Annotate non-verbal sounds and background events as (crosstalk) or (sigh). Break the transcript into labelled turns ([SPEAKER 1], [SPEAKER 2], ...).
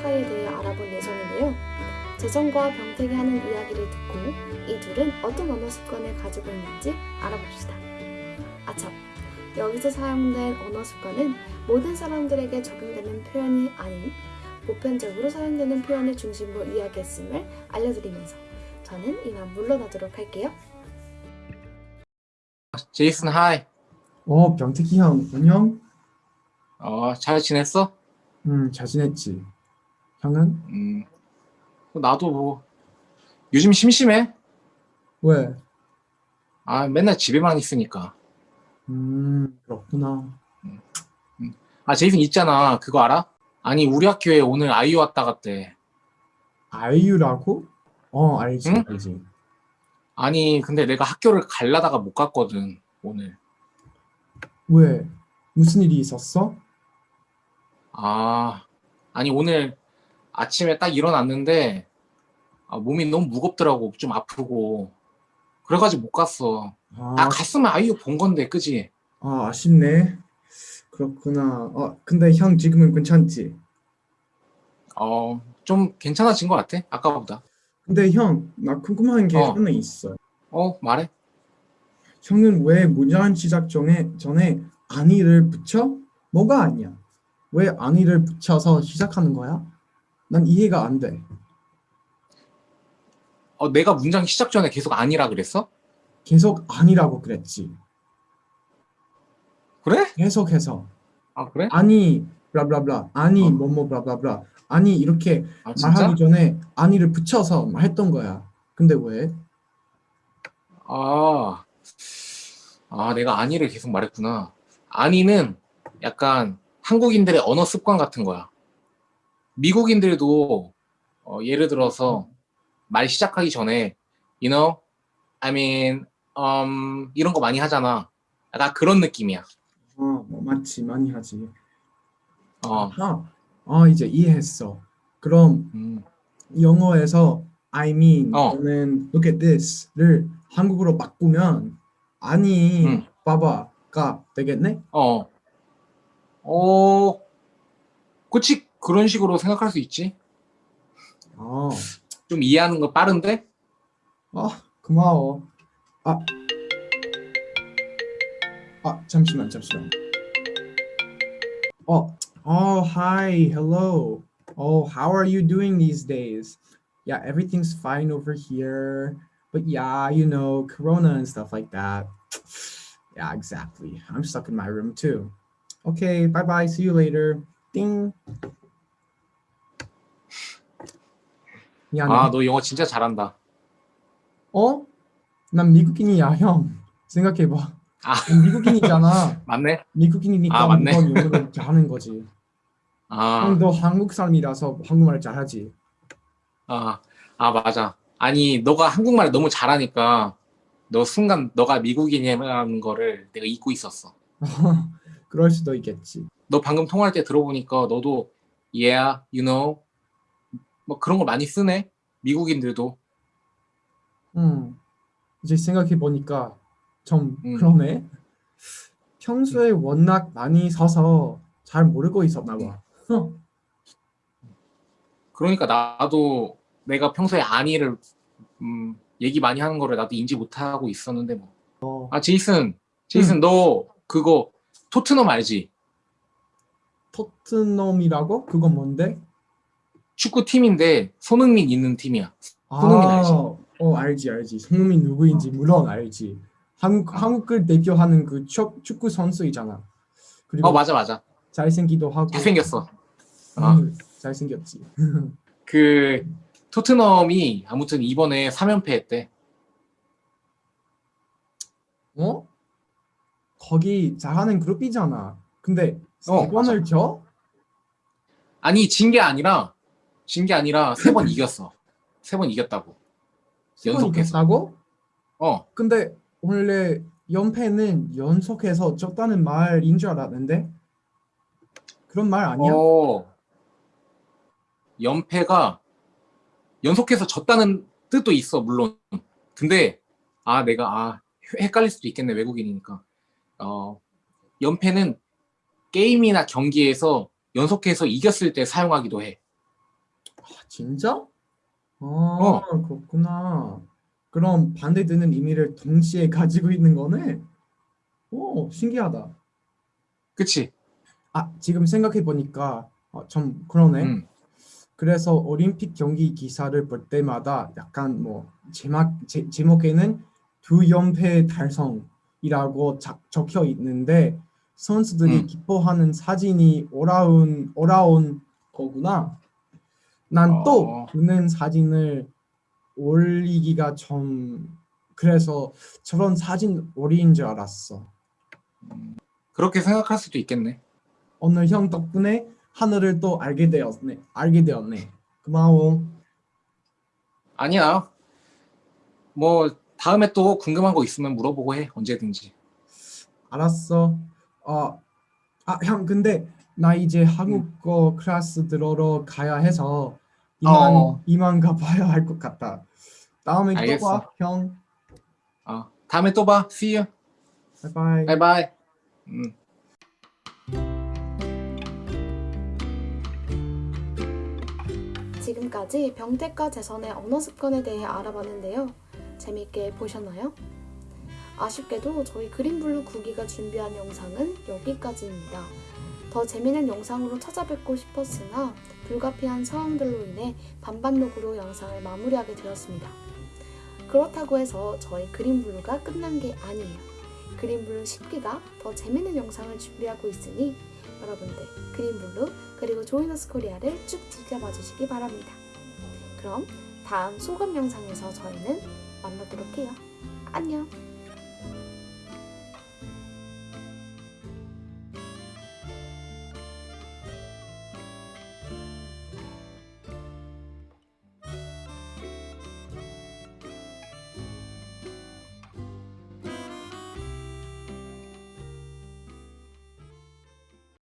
[SPEAKER 1] 차이에 대해 알아볼 예정인데요. 재정과 병택이 하는 이야기를 듣고 이 둘은 어떤 언어 습관을 가지고 있는지 알아봅시다. 아참, 여기서 사용된 언어 습관은 모든 사람들에게 적용되는 표현이 아닌 보편적으로 사용되는 표현을 중심으로 이야기했음을 알려드리면서 저는 이만 물러나도록 할게요.
[SPEAKER 2] 제이슨 하이.
[SPEAKER 3] 어, 병택이 형, 안녕?
[SPEAKER 2] 어, 잘 지냈어?
[SPEAKER 3] 음, 잘 지냈지? 형은?
[SPEAKER 2] 음. 나도 뭐 요즘 심심해.
[SPEAKER 3] 왜?
[SPEAKER 2] 아, 맨날 집에만 있으니까.
[SPEAKER 3] 음, 그렇구나.
[SPEAKER 2] 아, 제이슨 있잖아. 그거 알아? 아니, 우리 학교에 오늘 아이유 왔다 갔대.
[SPEAKER 3] 아이유라고? 어, 알지,
[SPEAKER 2] 응?
[SPEAKER 3] 알지.
[SPEAKER 2] 아니, 근데 내가 학교를 갈라다가 못 갔거든, 오늘.
[SPEAKER 3] 왜? 무슨 일이 있었어?
[SPEAKER 2] 아, 아니, 오늘 아침에 딱 일어났는데, 아, 몸이 너무 무겁더라고. 좀 아프고. 그래가지고 못 갔어.
[SPEAKER 3] 아,
[SPEAKER 2] 아, 갔으면 아이유 본 건데, 그지?
[SPEAKER 3] 아, 아쉽네. 그렇구나. 어, 근데 형 지금은 괜찮지?
[SPEAKER 2] 어, 좀 괜찮아진 것 같아, 아까보다.
[SPEAKER 3] 근데 형, 나 궁금한 게
[SPEAKER 2] 어.
[SPEAKER 3] 하나 있어.
[SPEAKER 2] 어, 말해.
[SPEAKER 3] 형은 왜 문장 시작 전에, 전에 아니를 붙여? 뭐가 아니야? 왜 아니를 붙여서 시작하는 거야? 난 이해가 안 돼.
[SPEAKER 2] 어, 내가 문장 시작 전에 계속 아니라 그랬어?
[SPEAKER 3] 계속 아니라고 그랬지.
[SPEAKER 2] 그래?
[SPEAKER 3] 계속해서
[SPEAKER 2] 아, 그래?
[SPEAKER 3] 아니 블라블라블라 아니
[SPEAKER 2] 어.
[SPEAKER 3] 뭐뭐 블라블라블라 아니 이렇게
[SPEAKER 2] 아?
[SPEAKER 3] 말하기 전에 아니를 붙여서 했던 거야. 근데 왜?
[SPEAKER 2] 아, 아, 내가 아니를 계속 말했구나. 아니는 약간 한국인들의 언어 습관 같은 거야. 미국인들도 어, 예를 들어서 말 시작하기 전에 you know, I mean, um, 이런 거 많이 하잖아. 약간 그런 느낌이야.
[SPEAKER 3] 어, 뭐 맞지 많이 하지.
[SPEAKER 2] 어,
[SPEAKER 3] 아, 아 이제 이해했어. 그럼
[SPEAKER 2] 음,
[SPEAKER 3] 영어에서 I mean
[SPEAKER 2] 어.
[SPEAKER 3] 또는 look at this를 한국어로 바꾸면 아니
[SPEAKER 2] 음.
[SPEAKER 3] 봐봐가 되겠네?
[SPEAKER 2] 어, 어, 그치 그런 식으로 생각할 수 있지.
[SPEAKER 3] 어,
[SPEAKER 2] 좀 이해하는 거 빠른데?
[SPEAKER 3] 아 고마워. 아, 아 잠시만 잠시만. 어, oh hi, hello. Oh, how are you doing these days? Yeah, everything's fine over here. But yeah, you know, Corona and stuff like that. Yeah, exactly. I'm stuck in my room too. Okay, bye bye. See you later. Ding. 미안해.
[SPEAKER 2] 아, 너 영어 진짜 잘한다.
[SPEAKER 3] 어? 난 미국인이야, 형. 생각해봐.
[SPEAKER 2] 아.
[SPEAKER 3] 난 미국인이잖아. (laughs)
[SPEAKER 2] 맞네?
[SPEAKER 3] 미국인이니까
[SPEAKER 2] 아, 맞네.
[SPEAKER 3] 영어를 잘하는 거지.
[SPEAKER 2] 아,
[SPEAKER 3] 형, 너 한국 사람이라서 한국말 잘하지.
[SPEAKER 2] 아, 아, 맞아. 아니, 너가 한국말을 너무 잘하니까 너 순간 너가 미국인이라는 거를 내가 잊고 있었어. (laughs)
[SPEAKER 3] 그럴 수도 있겠지.
[SPEAKER 2] 너 방금 통화할 때 들어보니까 너도 yeah, you know 뭐 그런 걸 많이 쓰네. 미국인들도.
[SPEAKER 3] 음. 이제 생각해 보니까 좀
[SPEAKER 2] 음.
[SPEAKER 3] 그러네. 평소에 워낙 많이 서서 잘 모르고 있었나 봐. 어.
[SPEAKER 2] 그러니까 나도 내가 평소에 아니를 음, 얘기 많이 하는 거를 나도 인지 못하고 있었는데 뭐.
[SPEAKER 3] 어.
[SPEAKER 2] 아, 제이슨. 제이슨 너 그거 토트넘 알지?
[SPEAKER 3] 토트넘이라고? 그건 뭔데?
[SPEAKER 2] 축구 팀인데 손흥민 있는 팀이야. 손흥민 알지?
[SPEAKER 3] 어, 알지, 알지. 손흥민 누구인지 물론 알지. 한국 한국을 대표하는 그 축, 축구 선수이잖아. 그리고
[SPEAKER 2] 어, 맞아, 맞아.
[SPEAKER 3] 잘생기도 하고.
[SPEAKER 2] 잘생겼어.
[SPEAKER 3] 음, 잘생겼지. (laughs)
[SPEAKER 2] 그 토트넘이 아무튼 이번에 3연패 했대.
[SPEAKER 3] 어? 거기 잘하는 그룹이잖아. 근데
[SPEAKER 2] 어,
[SPEAKER 3] 세 번을 져?
[SPEAKER 2] 아니 진 게 아니라 진 게 아니라 세 번 (clears throat) 이겼어. 세 번 이겼다고. 연속해서.
[SPEAKER 3] 이겼다고?
[SPEAKER 2] 어.
[SPEAKER 3] 근데 원래 연패는 연속해서 졌다는 말인 줄 알았는데 그런 말 아니야?
[SPEAKER 2] 어. 연패가 연속해서 졌다는 뜻도 있어 물론. 근데 아 내가 아 헷갈릴 수도 있겠네 외국인이니까. 어 연패는 게임이나 경기에서 연속해서 이겼을 때 사용하기도 해.
[SPEAKER 3] 아, 진짜? 아, 그렇구나. 그럼 반대되는 의미를 동시에 (laughs) 가지고 있는 거네? 오, 신기하다.
[SPEAKER 2] 그치?
[SPEAKER 3] 아, 지금 생각해 보니까 어, 좀 그러네.
[SPEAKER 2] 음.
[SPEAKER 3] 그래서 올림픽 경기 기사를 볼 때마다 약간 뭐 제목 제, 제목에는 두 연패 달성이라고 자, 적혀 있는데 선수들이
[SPEAKER 2] 음.
[SPEAKER 3] 기뻐하는 사진이 올라온 올라온 거구나. 난또
[SPEAKER 2] 어.
[SPEAKER 3] 그는 사진을 올리기가 좀 그래서 저런 사진 올린 줄 알았어.
[SPEAKER 2] 그렇게 생각할 수도 있겠네.
[SPEAKER 3] 오늘 형 덕분에 하늘을 또 알게 되었네. 알게 되었네. 고마워.
[SPEAKER 2] 아니야. 뭐 다음에 또 궁금한 거 있으면 물어보고 해. 언제든지.
[SPEAKER 3] 알았어. 어, 아, 형, 근데 나 이제 한국어 클래스 들으러 가야 해서 이만
[SPEAKER 2] 어.
[SPEAKER 3] 이만 가봐야 할 것 같다. 다음에 또
[SPEAKER 2] 알겠어.
[SPEAKER 3] 봐, 형.
[SPEAKER 2] 어, 다음에 또 봐. See you.
[SPEAKER 3] 바이바이.
[SPEAKER 2] 바이바이. 음.
[SPEAKER 1] 지금까지 병택과 재선의 언어 습관에 대해 알아봤는데요. 재밌게 보셨나요? 아쉽게도 저희 그린블루 구기가 준비한 영상은 여기까지입니다. 더 재미있는 영상으로 찾아뵙고 싶었으나 불가피한 상황들로 인해 반반록으로 영상을 마무리하게 되었습니다. 그렇다고 해서 저희 그린블루가 끝난 게 아니에요. 그린블루 10기가 더 재미있는 영상을 준비하고 있으니 여러분들 그린블루 그리고 조이너스 코리아를 쭉 지켜봐 주시기 바랍니다. 그럼 다음 소감 영상에서 저희는 만나도록 해요. 안녕!